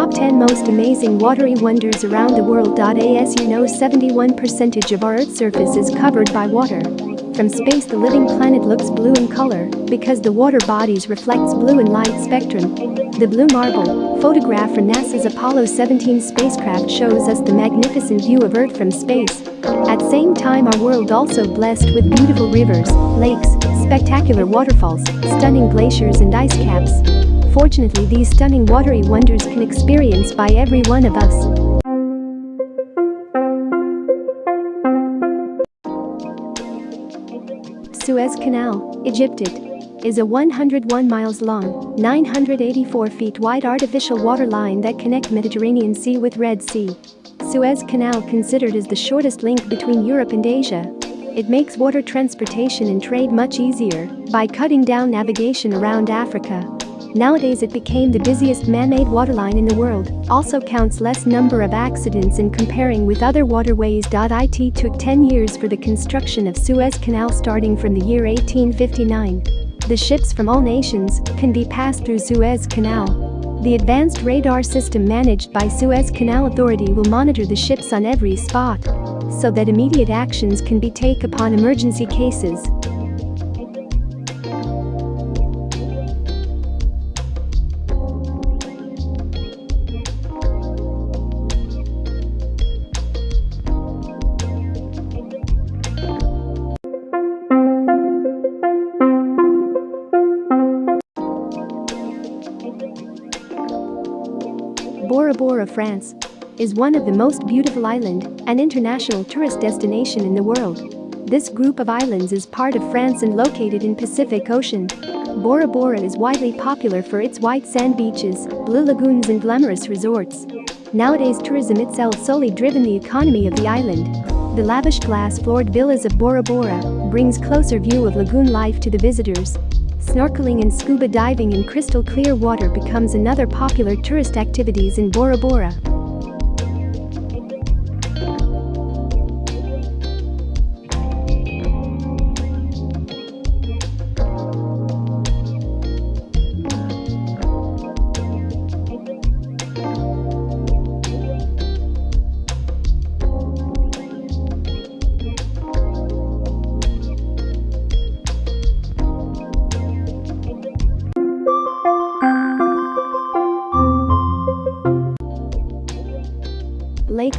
Top 10 Most Amazing Watery Wonders Around the World. As you know 71% of our Earth's surface is covered by water. From space the living planet looks blue in color because the water bodies reflects blue in light spectrum. The blue marble, photograph from NASA's Apollo 17 spacecraft shows us the magnificent view of Earth from space. At same time our world also blessed with beautiful rivers, lakes, spectacular waterfalls, stunning glaciers and ice caps. Fortunately these stunning watery wonders can experience by every one of us. Suez Canal, Egypt is a 101 miles long, 984 feet wide artificial water line that connect Mediterranean Sea with Red Sea. Suez Canal considered as the shortest link between Europe and Asia. It makes water transportation and trade much easier by cutting down navigation around Africa. Nowadays it became the busiest man-made waterline in the world, also counts less number of accidents in comparing with other waterways. It took 10 years for the construction of Suez Canal starting from the year 1859. The ships from all nations can be passed through Suez Canal. The advanced radar system managed by Suez Canal Authority will monitor the ships on every spot so that immediate actions can be taken upon emergency cases. Bora, France, is one of the most beautiful island and international tourist destination in the world. This group of islands is part of France and located in Pacific Ocean. Bora Bora is widely popular for its white sand beaches, blue lagoons and glamorous resorts. Nowadays tourism itself solely driven the economy of the island. The lavish glass-floored villas of Bora Bora brings closer view of lagoon life to the visitors. Snorkeling and scuba diving in crystal clear water becomes another popular tourist activities in Bora Bora.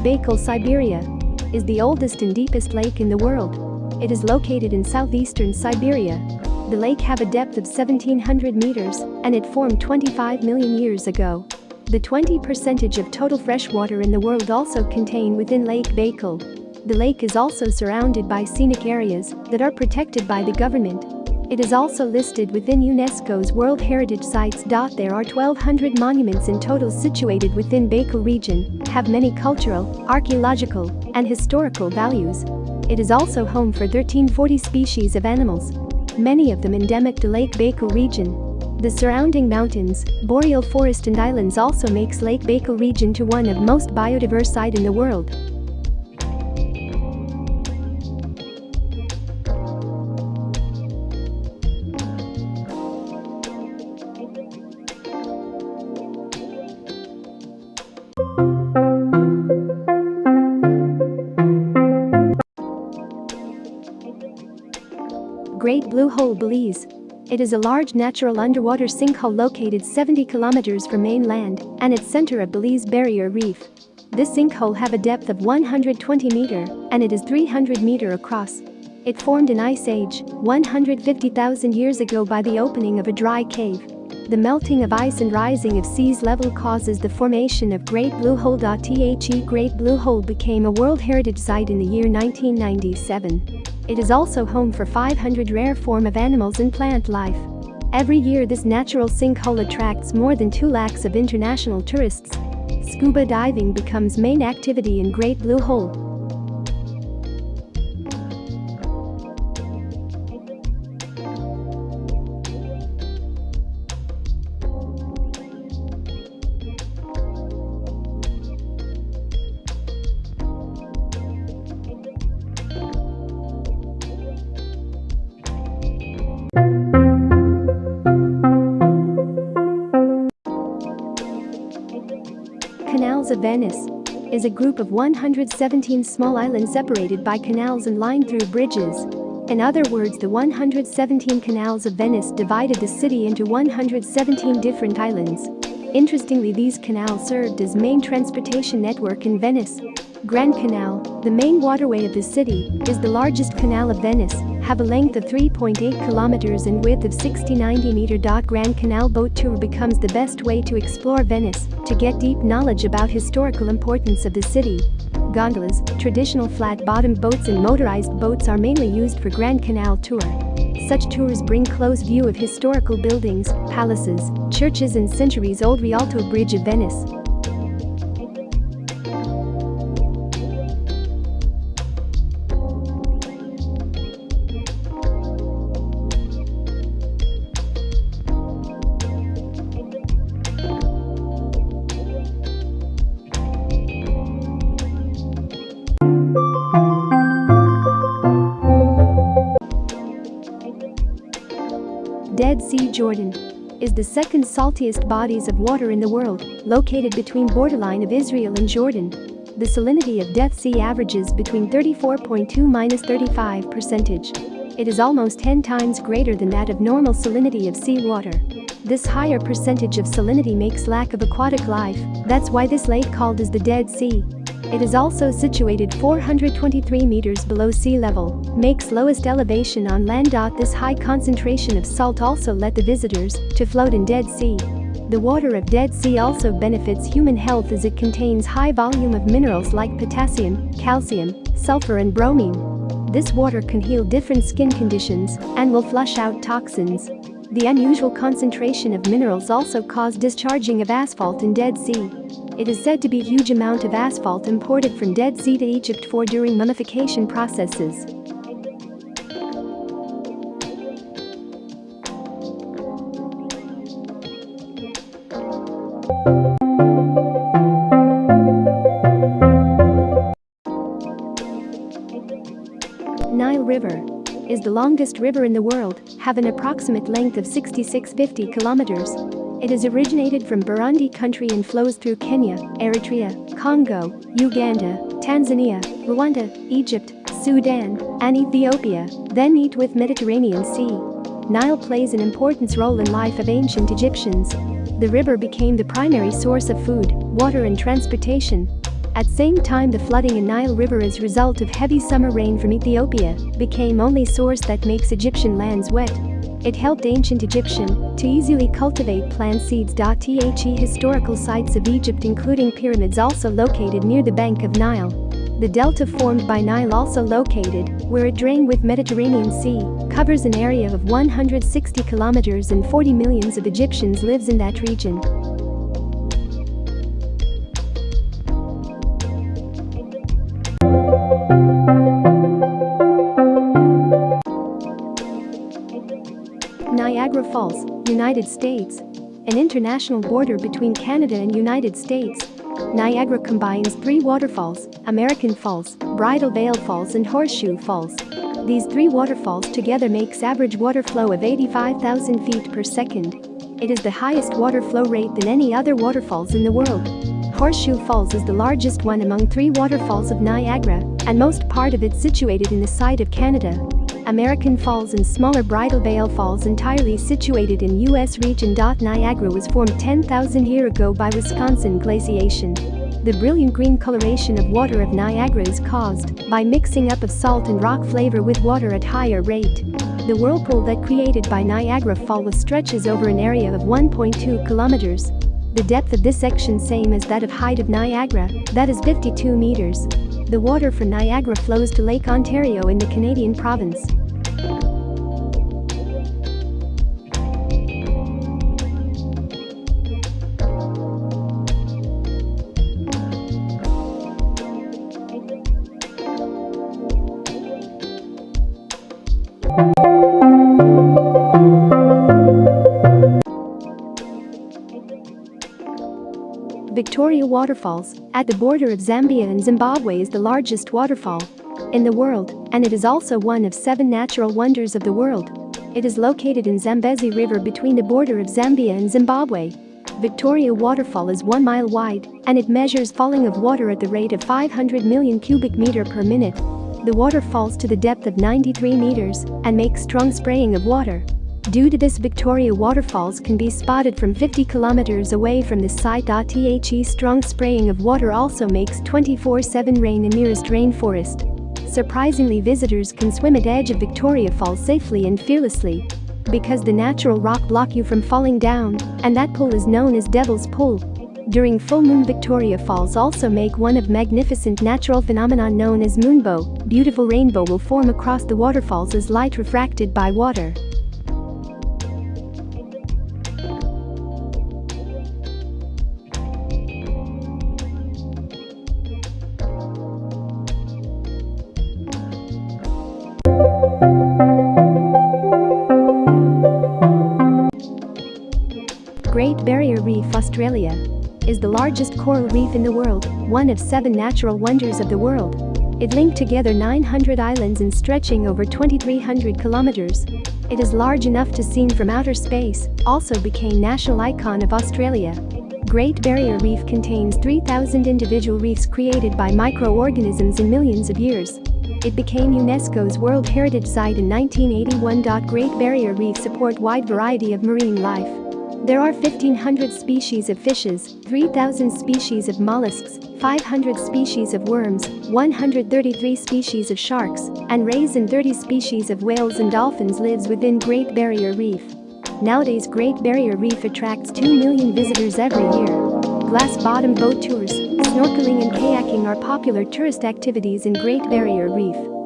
Baikal, Siberia, is the oldest and deepest lake in the world. It is located in southeastern Siberia. The lake have a depth of 1700 meters and it formed 25 million years ago. The 20 percentage of total freshwater in the world also contain within Lake Baikal. The lake is also surrounded by scenic areas that are protected by the government it is also listed within UNESCO's World Heritage Sites. There are 1200 monuments in total situated within Baikal region, have many cultural, archaeological, and historical values. It is also home for 1340 species of animals, many of them endemic to Lake Baikal region. The surrounding mountains, boreal forest and islands also makes Lake Baikal region to one of most biodiverse site in the world. Great Blue Hole Belize. It is a large natural underwater sinkhole located 70 kilometers from mainland and its center of Belize Barrier Reef. This sinkhole have a depth of 120 meter and it is 300 meter across. It formed in Ice Age 150,000 years ago by the opening of a dry cave. The melting of ice and rising of seas level causes the formation of Great Blue Hole. The Great Blue Hole became a World Heritage Site in the year 1997. It is also home for 500 rare form of animals and plant life. Every year this natural sinkhole attracts more than 2 lakhs of international tourists. Scuba diving becomes main activity in Great Blue Hole. Of Venice is a group of 117 small islands separated by canals and lined through bridges. In other words the 117 canals of Venice divided the city into 117 different islands. Interestingly these canals served as main transportation network in Venice. Grand Canal, the main waterway of the city, is the largest canal of Venice, have a length of 3.8 kilometers and width of 60-90 meter. Grand Canal boat tour becomes the best way to explore Venice, to get deep knowledge about historical importance of the city. Gondolas, traditional flat-bottomed boats and motorized boats are mainly used for Grand Canal tour. Such tours bring close view of historical buildings, palaces, churches and centuries-old Rialto Bridge of Venice. Sea Jordan is the second saltiest bodies of water in the world, located between borderline of Israel and Jordan. The salinity of Dead Sea averages between 34.2-35 percentage. It is almost 10 times greater than that of normal salinity of seawater. This higher percentage of salinity makes lack of aquatic life, that's why this lake called as the Dead Sea. It is also situated 423 meters below sea level, makes lowest elevation on land. This high concentration of salt also let the visitors to float in Dead Sea. The water of Dead Sea also benefits human health as it contains high volume of minerals like potassium, calcium, sulfur and bromine. This water can heal different skin conditions and will flush out toxins. The unusual concentration of minerals also cause discharging of asphalt in Dead Sea. It is said to be huge amount of asphalt imported from Dead Sea to Egypt for during mummification processes. Nile River is the longest river in the world, have an approximate length of 6650 kilometers. It is originated from Burundi country and flows through Kenya, Eritrea, Congo, Uganda, Tanzania, Rwanda, Egypt, Sudan, and Ethiopia, then meet with Mediterranean Sea. Nile plays an important role in life of ancient Egyptians. The river became the primary source of food, water and transportation. At same time the flooding in Nile River as result of heavy summer rain from Ethiopia became only source that makes Egyptian lands wet. It helped ancient Egyptian to easily cultivate plant seeds. The historical sites of Egypt including pyramids also located near the bank of Nile. The delta formed by Nile also located where it drained with Mediterranean Sea covers an area of 160 kilometers and 40 millions of Egyptians lives in that region. Niagara Falls, United States. An international border between Canada and United States. Niagara combines three waterfalls, American Falls, Bridal Veil Falls and Horseshoe Falls. These three waterfalls together makes average water flow of 85,000 feet per second. It is the highest water flow rate than any other waterfalls in the world. Horseshoe Falls is the largest one among three waterfalls of Niagara, and most part of it situated in the side of Canada. American Falls and smaller Bridal Veil Falls entirely situated in U.S. region. Niagara was formed 10,000 year ago by Wisconsin glaciation. The brilliant green coloration of water of Niagara is caused by mixing up of salt and rock flavor with water at higher rate. The whirlpool that created by Niagara Falls stretches over an area of 1.2 kilometers. The depth of this section same as that of height of Niagara, that is 52 meters. The water from Niagara flows to Lake Ontario in the Canadian province. Victoria Waterfalls, at the border of Zambia and Zimbabwe is the largest waterfall in the world, and it is also one of seven natural wonders of the world. It is located in Zambezi River between the border of Zambia and Zimbabwe. Victoria Waterfall is 1 mile wide and it measures falling of water at the rate of 500 million cubic meter per minute. The water falls to the depth of 93 meters and makes strong spraying of water. Due to this Victoria waterfalls can be spotted from 50 kilometers away from the site. The strong spraying of water also makes 24-7 rain in nearest rainforest. Surprisingly visitors can swim at edge of Victoria Falls safely and fearlessly because the natural rock block you from falling down, and that pool is known as Devil's Pool. During full moon Victoria Falls also make one of magnificent natural phenomenon known as moonbow, beautiful rainbow will form across the waterfalls as light refracted by water. Reef Australia is the largest coral reef in the world, one of seven natural wonders of the world. It linked together 900 islands and stretching over 2300 kilometers. It is large enough to seen from outer space, also became national icon of Australia. Great Barrier Reef contains 3,000 individual reefs created by microorganisms in millions of years. It became UNESCO's World Heritage Site in 1981. Great Barrier Reef support wide variety of marine life. There are 1,500 species of fishes, 3,000 species of mollusks, 500 species of worms, 133 species of sharks, and rays and 30 species of whales and dolphins lives within Great Barrier Reef. Nowadays Great Barrier Reef attracts 2 million visitors every year. Glass-bottom boat tours, snorkeling and kayaking are popular tourist activities in Great Barrier Reef.